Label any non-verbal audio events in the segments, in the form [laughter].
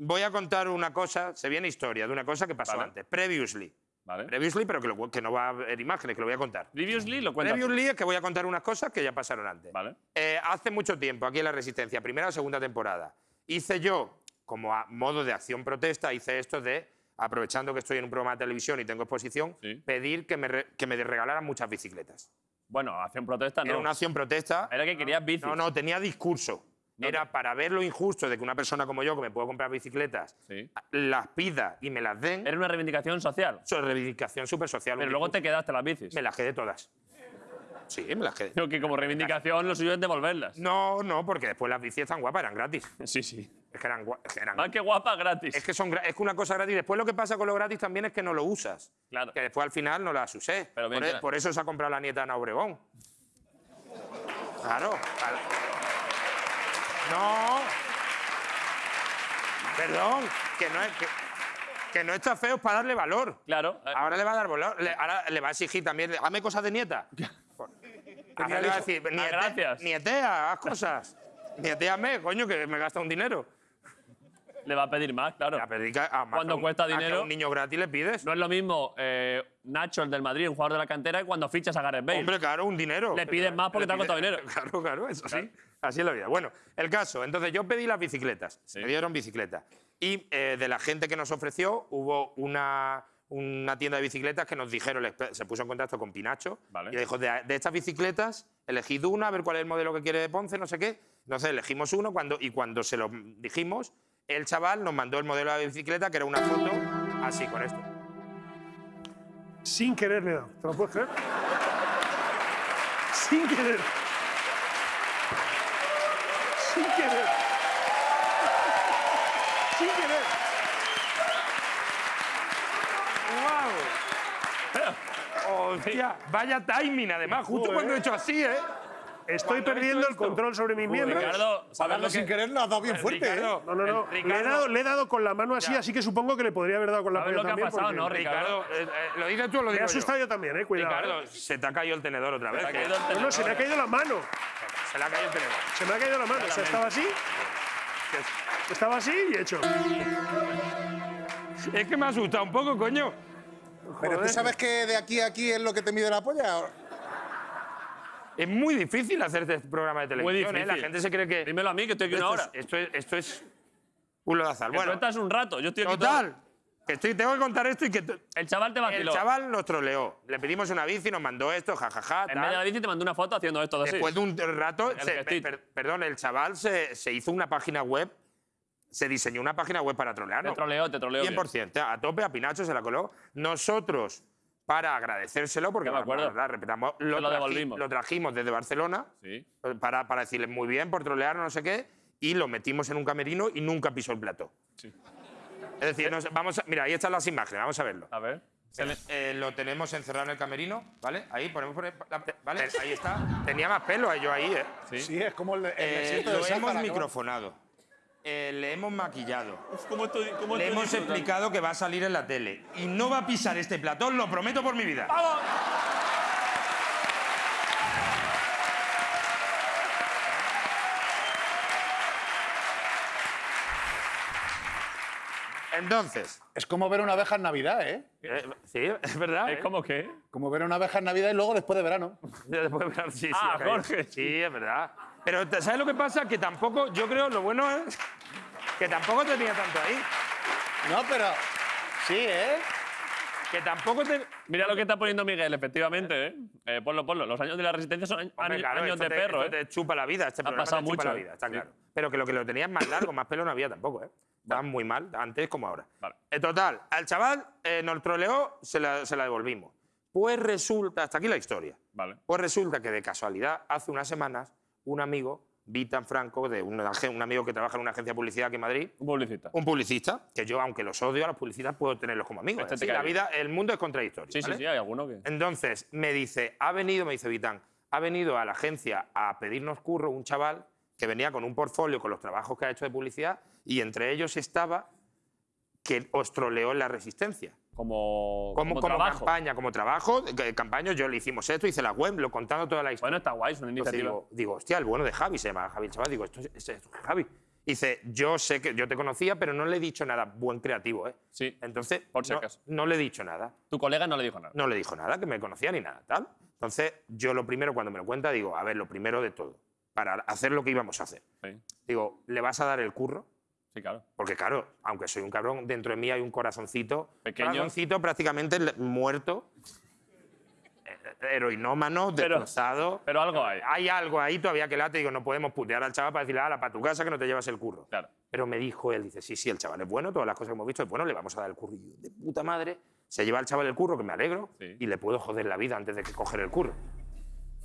voy a contar una cosa, se viene historia de una cosa que pasó Vale. antes. Previously. Vale. Previously, pero que, lo- que no va a haber imágenes, que lo voy a contar. Previously lo cuentas. Previously es que voy a contar unas cosas que ya pasaron antes. Vale. Eh, hace mucho tiempo, aquí en La Resistencia, primera o segunda temporada, hice yo, como a modo de acción protesta, hice esto de, aprovechando que estoy en un programa de televisión y tengo exposición, Sí. pedir que me, re- que me regalaran muchas bicicletas. Bueno, acción protesta no. Era una acción protesta. Era que querías bicis. No, no, tenía discurso. No. Era para ver lo injusto de que una persona como yo, que me puedo comprar bicicletas, Sí. las pida y me las den. Era una reivindicación social. Es reivindicación súper social. Pero luego te quedaste las bicis. Me las quedé todas. Sí, me las quedé. Creo que como reivindicación lo suyo es devolverlas. No, no, porque después las bicis están guapas, eran gratis. [laughs] Sí, sí. Es que eran, eran Más que guapa, gratis. Es que, son, es que una cosa gratis. Después lo que pasa con lo gratis también es que no lo usas. Claro. Que después al final no las usé. Pero bien por, e- por eso se ha comprado la nieta Ana Obregón. Claro. claro. No. Perdón. Que no, es, que, que no está feo para darle valor. Claro. Ahora le va a dar valor. Le, ahora le va a exigir también. Hazme cosas de nieta. Ahora le va a decir, Ah, niete- gracias. nietea, haz cosas. Nieteame, coño, que me gasta un dinero. le va a pedir más, claro. A más Cuando que a un- cuesta que a dinero- un niño gratis le pides. No es lo mismo eh, Nacho, el del Madrid, un jugador de la cantera, cuando fichas a Gareth Bale. Hombre, claro, un dinero. Le pides más porque Le te ha costado dinero. [laughs] Claro, claro, eso sí. Así es la vida. Bueno, el caso. Entonces yo pedí las bicicletas. Sí. Me dieron bicicletas. Y eh, de la gente que nos ofreció, hubo una, una tienda de bicicletas que nos dijeron, se puso en contacto con Pinacho. Vale. Y le dijo, de, de estas bicicletas, elegid una, a ver cuál es el modelo que quiere de Ponce, no sé qué. Entonces elegimos uno cuando, y cuando se lo dijimos, el chaval nos mandó el modelo de bicicleta, que era una foto así, con esto. Sin querer le. ¿Te lo puedes creer? Sin querer. Sin querer. Sin querer. ¡Wow! ¡Hostia! Vaya timing, además, justo Joder. cuando he hecho así, ¿eh? Estoy perdiendo el control sobre mis miembros. Ricardo, ¿sabes Para lo darlo sin que, querer lo has dado bien fuerte, ¿eh? No, no, no. el- Le he, dado, le he dado con la mano así, Ya. así que supongo que le podría haber dado con la ¿Sabes polla lo que ha también. pasado, porque no, Ricardo? Eh, eh, ¿lo dices tú o lo Me he digo asustado yo? yo también, eh. Cuidado. Ricardo, eh. se te ha caído el tenedor otra vez. ha que- caído el No, no, se me ha caído la mano. Se le ha caído el tenedor. Se me ha caído la mano. O sea, estaba así. Estaba así y he hecho. Es que me ha asustado un poco, coño. Pero tú Joder. sabes que de aquí a aquí es lo que te mide la polla. Es muy difícil hacer este programa de Muy televisión, ¿eh? difícil. La gente se cree que. Dímelo a mí, que estoy aquí una esto, hora. es, esto, es, esto es un lodazal. Bueno, tú estás un rato, yo estoy aquí total. Que estoy, tengo que contar esto y que. El chaval te El vaciló. chaval nos troleó. Le pedimos una bici, nos mandó esto, jajaja. en tal. vez de la bici te mandó una foto haciendo esto de así. Después de un rato, El se- per- perdón, el chaval se, se hizo una página web, se diseñó una página web para Te trolearnos. troleó, te troleó. bien. 100%, a tope, a Pinacho se la coló. Nosotros, para agradecérselo, porque me la acuerdo. verdad, respetamos, lo, lo traji- devolvimos. lo trajimos desde Barcelona Sí. para, para decirle muy bien por trolearnos, no sé qué, y lo metimos en un camerino y nunca pisó el plato. Sí. Es decir, nos- vamos a- mira, ahí están las imágenes, vamos a verlo. A ver. Eh, lo tenemos encerrado en el camerino, ¿vale? Ahí ponemos por el- la- ¿vale? Ahí está. Tenía más pelo eh, yo ahí, ¿eh? Sí. Sí, es como el, el Eh, lo del hemos microfonado. Eh, le hemos maquillado. ¿Cómo estoy, cómo Le estoy hemos disfrutando? explicado que va a salir en la tele. Y no va a pisar este platón, lo prometo por mi vida. Entonces, Es como ver una abeja en Navidad, ¿eh? eh, sí, es verdad. Es ¿eh? como que. Como ver una abeja en Navidad y luego después de verano. [laughs] Después de ver- sí, sí, Ah, ha. Jorge. Sí, es verdad. Pero ¿te- ¿sabes lo que pasa? Que tampoco, yo creo, lo bueno es que tampoco tenía tanto ahí. No, pero. Sí, ¿eh? Que tampoco te. Mira lo que está poniendo Miguel, efectivamente, ¿eh? Eh, ponlo, ponlo. Los años de la resistencia son años, Hombre, claro, años de te- perro, ¿eh? te chupa la vida, este programa pasado te chupa mucho, la vida, está Sí. claro. Pero que lo que lo tenías más largo, más pelo no había tampoco, ¿eh? Estaban muy mal, antes como ahora. Vale. En total, al chaval eh, nos troleó, se la, se la devolvimos. Pues resulta, hasta aquí la historia. Vale. Pues resulta que de casualidad, hace unas semanas, un amigo, Vitan Franco, de un, un amigo que trabaja en una agencia de publicidad aquí en Madrid, Un publicista. un publicista, que yo, aunque los odio a los publicistas, puedo tenerlos como amigos. Este cae la vida, el mundo es contradictorio. Sí, sí, ¿vale? sí, hay alguno que. Entonces me dice, ha venido, me dice Vitán, ha venido a la agencia a pedirnos curro un chaval que venía con un portfolio con los trabajos que ha hecho de publicidad y entre ellos estaba que os troleó en la resistencia. Como, Como, como trabajo. campaña, como trabajo, eh, campaña, yo le hicimos esto, hice la web, lo contando toda la historia. Bueno, está guay, es una iniciativa. digo, digo, hostia, el bueno de Javi se llama Javi el chaval. Digo, esto es, esto es Javi. Dice, yo sé que yo te conocía, pero no le he dicho nada. Buen creativo, ¿eh? Sí. Entonces, Por si no, acaso. no le he dicho nada. Tu colega no le dijo nada. No le dijo nada, que me conocía ni nada, tal. Entonces, yo lo primero, cuando me lo cuenta, digo, a ver, lo primero de todo, para hacer lo que íbamos a hacer. Sí, Digo, ¿le vas a dar el curro? sí, claro. Porque claro, aunque soy un cabrón, dentro de mí hay un corazoncito. Pequeño. Corazoncito prácticamente muerto. eh, Heroinómano, Pero- destrozado. Pero algo hay. Hay algo ahí todavía que late. Digo, no podemos putear al chaval para decirle, ala, para tu casa que no te llevas el curro. Claro. Pero me dijo él, dice, sí, sí, el chaval es bueno, todas las cosas que hemos visto es bueno, le vamos a dar el curro. Y yo, de puta madre, se lleva al chaval el curro, que me alegro, Sí. y le puedo joder la vida antes de que coger el curro.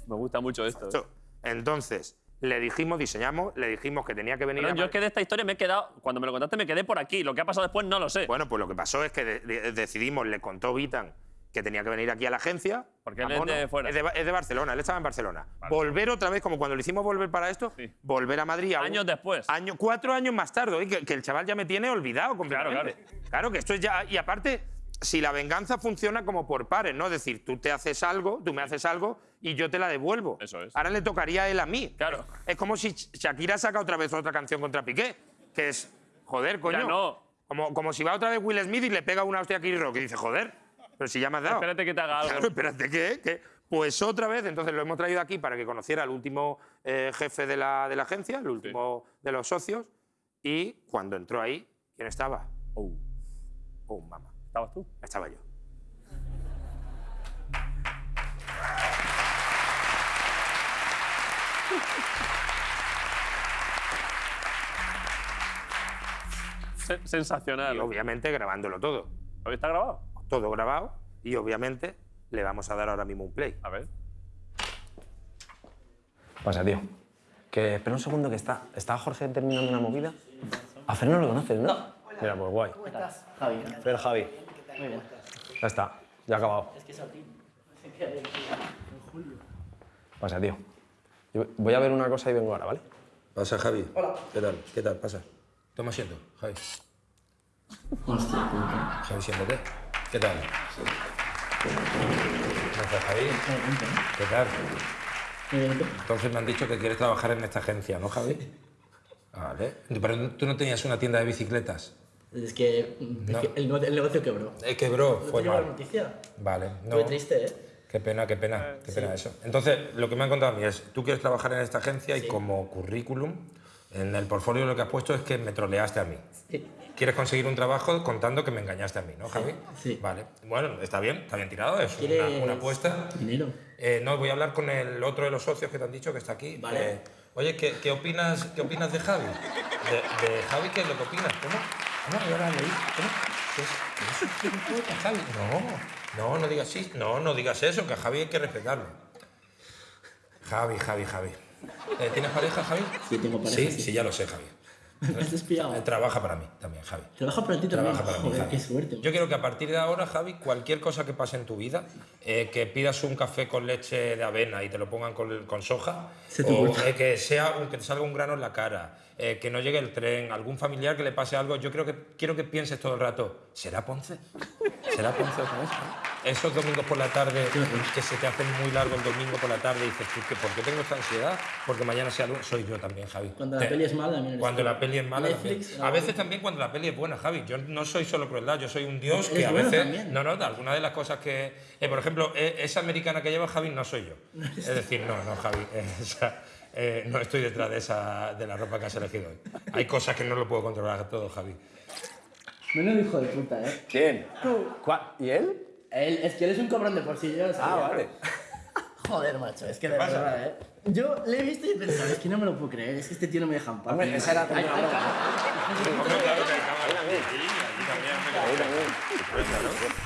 Me gusta mucho esto. ¿eh? Esto- Entonces, le dijimos, diseñamos, le dijimos que tenía que venir a yo es que de esta historia me he quedado. Cuando me lo contaste, me quedé por aquí. Lo que ha pasado después no lo sé. Bueno, pues lo que pasó es que de- de- decidimos, le contó Vitan que tenía que venir aquí a la agencia. Porque él es de fuera. Es de, Ba- es de Barcelona, él estaba en Barcelona. Vale. Volver otra vez, como cuando le hicimos volver para esto, Sí. volver a Madrid. un- Años después. Año, cuatro años más tarde, que, que el chaval ya me tiene olvidado completamente. Claro, que esto es ya. Y aparte, si la venganza funciona como por pares, ¿no? Es decir, tú te haces algo, tú me haces algo y yo te la devuelvo. Eso es. Ahora le tocaría a él a mí. Claro. Es como si Shakira saca otra vez otra canción contra Piqué, que es. Joder, coño. Ya no. Como, como si va otra vez Will Smith y le pega una hostia a Chris Rock y dice, joder, pero si ya me has dado. Espérate que te haga algo. Claro, espérate, ¿qué? ¿Qué? Pues otra vez, entonces lo hemos traído aquí para que conociera al último eh, jefe de la, de la agencia, el último de los socios, y cuando entró ahí, ¿quién estaba? Oh, Oh, mamá, ¿Estabas tú? estaba yo. Se- sensacional. Y obviamente grabándolo todo. ¿Lo está grabado? Todo grabado, y obviamente le vamos a dar ahora mismo un play. A ver. Pasa, tío. Que espera un segundo que está. ¿Está Jorge terminando una movida? A Fer no lo conoces, ¿no? Mira, pues guay. ¿Cómo estás, Javi? Fer, Javi. Muy bien. Ya está. Ya ha acabado. Es que es en julio. Pasa, tío. Yo voy a ver una cosa y vengo ahora, ¿vale? Pasa, Javi. Hola. ¿Qué tal? ¿Qué tal? Pasa. Toma asiento, Javi. Hostia, puta. Javi, siéntate. ¿Qué tal? ¿Cómo estás, Javi? ¿Qué tal? Muy bien, ¿tú? Entonces me han dicho que quieres trabajar en esta agencia, ¿no, Javi? Vale. Pero tú no tenías una tienda de bicicletas. Es que, es No. que el, nego- el negocio quebró. Eh, quebró, ¿No fue te llegó la mal. noticia? Vale. No. Fue triste, ¿eh? Qué pena, qué pena, qué pena eso. Entonces, lo que me han contado a mí es, tú quieres trabajar en esta agencia y como currículum, en el portfolio lo que has puesto es que me troleaste a mí. Sí. Quieres conseguir un trabajo contando que me engañaste a mí, ¿no, Javi? sí. Vale. Bueno, está bien, está bien tirado, es una, ¿Quieres una apuesta. Dinero. Eh, no, voy a hablar con el otro de los socios que te han dicho que está aquí. Vale. Eh, oye, ¿qué, qué opinas, ¿qué opinas de Javi? De, de Javi, ¿qué es lo que opinas? ¿Cómo? ¿Cómo? Yo ahora leí. ¿Cómo? ¿Qué es? ¿Qué es un gilipollas, Javi? No, no, no digas sí. No, no digas eso, que a Javi hay que respetarlo. Javi, Javi, Javi. Eh, ¿Tienes pareja, Javi? Sí, tengo pareja, Sí, sí. sí, ya lo sé, Javi. ¿Me [laughs] has espiado? Eh, Trabaja para mí también, Javi. Trabaja para ti también. Trabaja para mí, Javi. qué suerte. Yo quiero que a partir de ahora, Javi, cualquier cosa que pase en tu vida, eh, que pidas un café con leche de avena y te lo pongan con, con soja, Se o eh, que, sea, un- que te salga un grano en la cara, eh, que no llegue el tren, algún familiar que le pase algo, yo creo que quiero que pienses todo el rato, ¿será Ponce? ¿Será Ponce otra vez? Esos domingos por la tarde que se te hacen muy largo el domingo por la tarde y dices, "¿Tú qué- ¿por qué tengo esta ansiedad? Porque mañana sea lunes. Soy yo también, Javi. Cuando la Te- peli es mala, también Cuando la peli es mala Netflix, también. A veces también cuando la peli es buena, Javi. Yo no soy solo crueldad, yo soy un dios que a bueno veces... también. No, no, alguna de las cosas que... eh, por ejemplo, eh, esa americana que lleva Javi no soy yo. [laughs] Es decir, no, no, Javi. [laughs] esa, eh, no estoy detrás de, esa, de la ropa que has elegido hoy. Hay cosas que no lo puedo controlar todo, Javi. Menos hijo de puta, ¿eh? ¿Quién? Tú. ¿Y él? Él, es que él es un cabrón de por sí, yo. Ah, vale. [laughs] Joder, macho, es que de verdad, ¿eh? Yo le he visto y he pensado, es que no me lo puedo creer, es que este tío no me deja en paz. Hombre, esa era Ahí también. Ahí también.